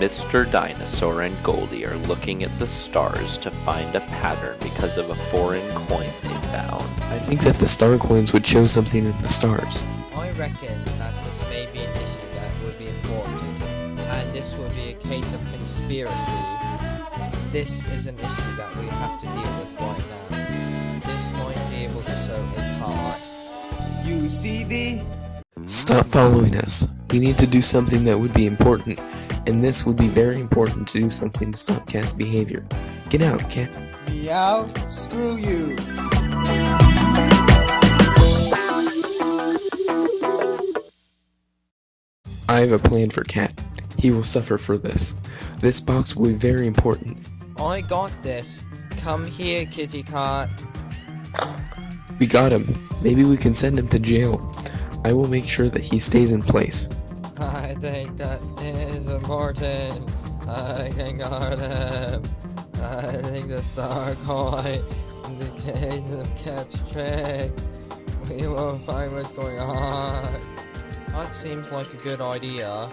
Mr. Dinosaur and Goldie are looking at the stars to find a pattern because of a foreign coin they found. I think that the star coins would show something in the stars. I reckon that this may be an issue that would be important, and this will be a case of conspiracy. This is an issue that we have to deal with right now. This might be able to show a part. You see the Stop following us. We need to do something that would be important, and this would be very important to do something to stop Cat's behavior. Get out, Cat. meow, screw you. I have a plan for Cat. He will suffer for this. This box will be very important. I got this. Come here, kitty cat. We got him. Maybe we can send him to jail. I will make sure that he stays in place. I think that is important. I can guard him. Um, I think the star coin indicates the cat's trick. We will find what's going on. That seems like a good idea.